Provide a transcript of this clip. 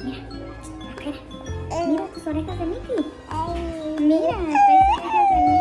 Mira. Mira tus orejas de Mickey. Mira, orejas.